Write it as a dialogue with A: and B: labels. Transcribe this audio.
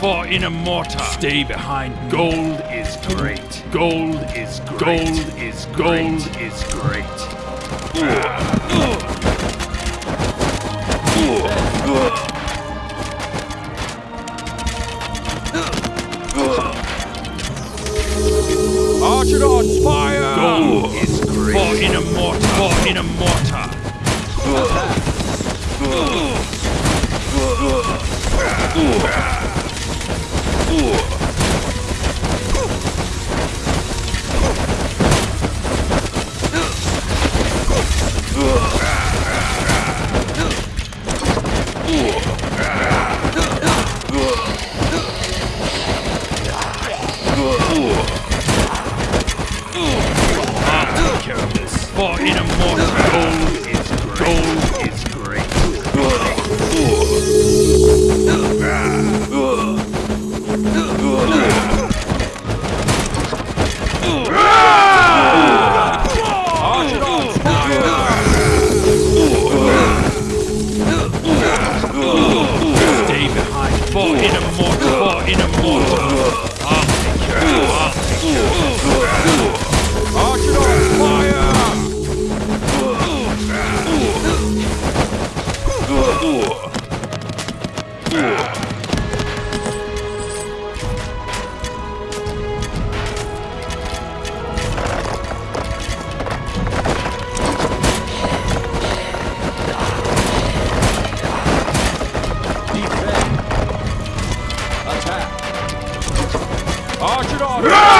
A: For in a mortar, stay behind. Gold is great. Gold is great. Gold is great. Gold is great. For in a mortar. Gold is. Gold 아 싫어.